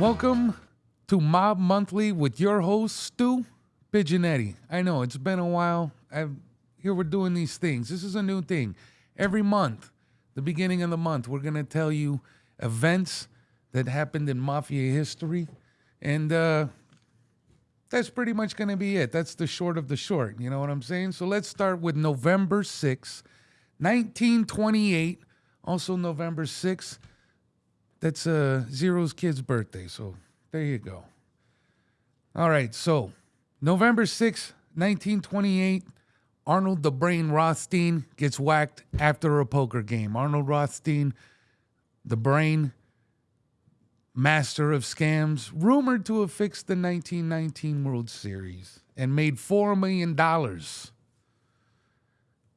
Welcome to Mob Monthly with your host, Stu Pigeonetti. I know it's been a while. I've, here we're doing these things. This is a new thing. Every month, the beginning of the month, we're going to tell you events that happened in Mafia history. And uh, that's pretty much going to be it. That's the short of the short. You know what I'm saying? So let's start with November 6, 1928. Also, November 6th. That's uh, Zero's kid's birthday. So there you go. All right. So November 6, 1928. Arnold the Brain Rothstein gets whacked after a poker game. Arnold Rothstein, the brain, master of scams, rumored to have fixed the 1919 World Series and made $4 million.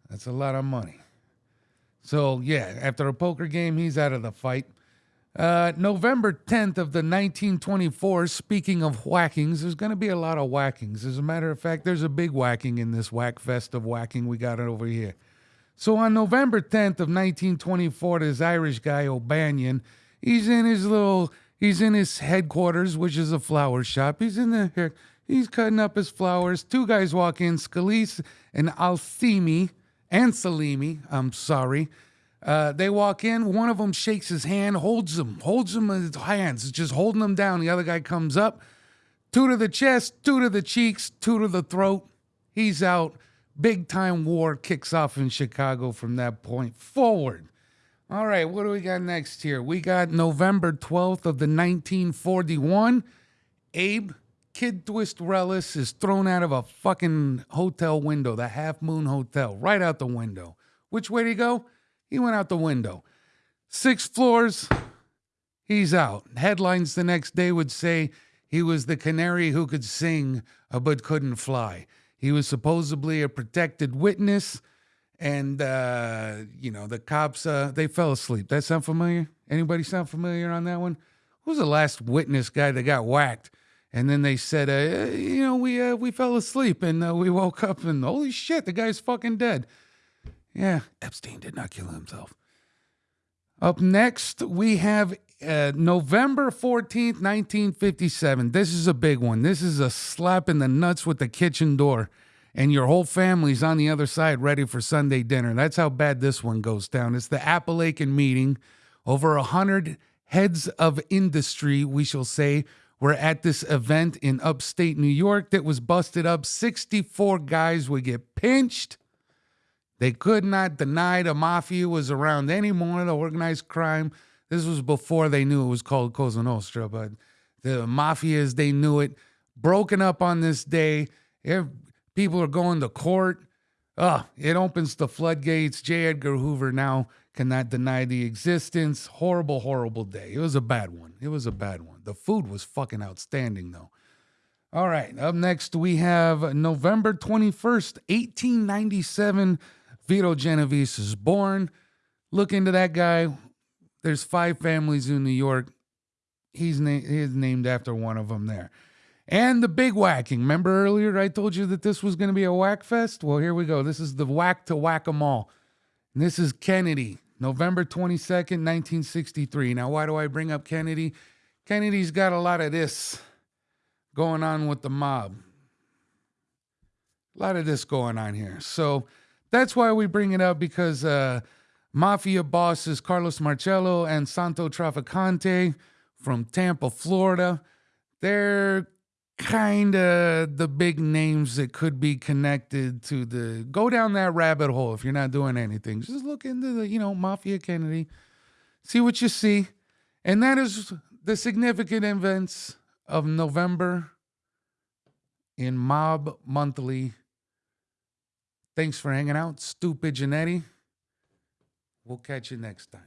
That's a lot of money. So, yeah, after a poker game, he's out of the fight. Uh, November 10th of the 1924, speaking of whackings, there's going to be a lot of whackings. As a matter of fact, there's a big whacking in this whack fest of whacking we got it over here. So on November 10th of 1924, this Irish guy, O'Banion, he's in his little, he's in his headquarters, which is a flower shop. He's in there, he's cutting up his flowers. Two guys walk in, Scalise and Althimi, and Salimi, I'm sorry. Uh, they walk in. One of them shakes his hand, holds him, holds him in his hands, just holding him down. The other guy comes up, two to the chest, two to the cheeks, two to the throat. He's out. Big time war kicks off in Chicago from that point forward. All right, what do we got next here? We got November 12th of the 1941. Abe Kid Twist Reles is thrown out of a fucking hotel window, the Half Moon Hotel, right out the window. Which way did he go? He went out the window. Six floors, he's out. Headlines the next day would say he was the canary who could sing uh, but couldn't fly. He was supposedly a protected witness, and uh, you know the cops uh, they fell asleep. That sound familiar? Anybody sound familiar on that one? Who's the last witness guy that got whacked? And then they said, uh, you know, we uh, we fell asleep and uh, we woke up and holy shit, the guy's fucking dead. Yeah, Epstein did not kill himself. Up next, we have uh, November 14th, 1957. This is a big one. This is a slap in the nuts with the kitchen door, and your whole family's on the other side ready for Sunday dinner. That's how bad this one goes down. It's the Apalachin meeting. Over a hundred heads of industry, we shall say, were at this event in upstate New York that was busted up. 64 guys would get pinched they could not deny the mafia was around anymore, the organized crime. This was before they knew it was called Cosa Nostra, but the mafia, as they knew it, broken up on this day. If People are going to court. Oh, it opens the floodgates. J. Edgar Hoover now cannot deny the existence. Horrible, horrible day. It was a bad one. It was a bad one. The food was fucking outstanding, though. All right, up next we have November 21st, 1897. Vito Genovese is born. Look into that guy. There's five families in New York. He's, na- named after one of them there. And the big whacking. Remember earlier I told you that this was going to be a whack fest? Well, here we go. This is the whack to whack 'em all. And this is Kennedy, November 22nd, 1963. Now, why do I bring up Kennedy? Kennedy's got a lot of this going on with the mob. A lot of this going on here. So, that's why we bring it up because uh, mafia bosses Carlos Marcello and Santo Trafficante from Tampa, Florida, they're kind of the big names that could be connected to the go down that rabbit hole if you're not doing anything. Just look into the, you know, Mafia Kennedy, see what you see. And that is the significant events of November in Mob Monthly Thanks for hanging out, stupid Janetti. We'll catch you next time.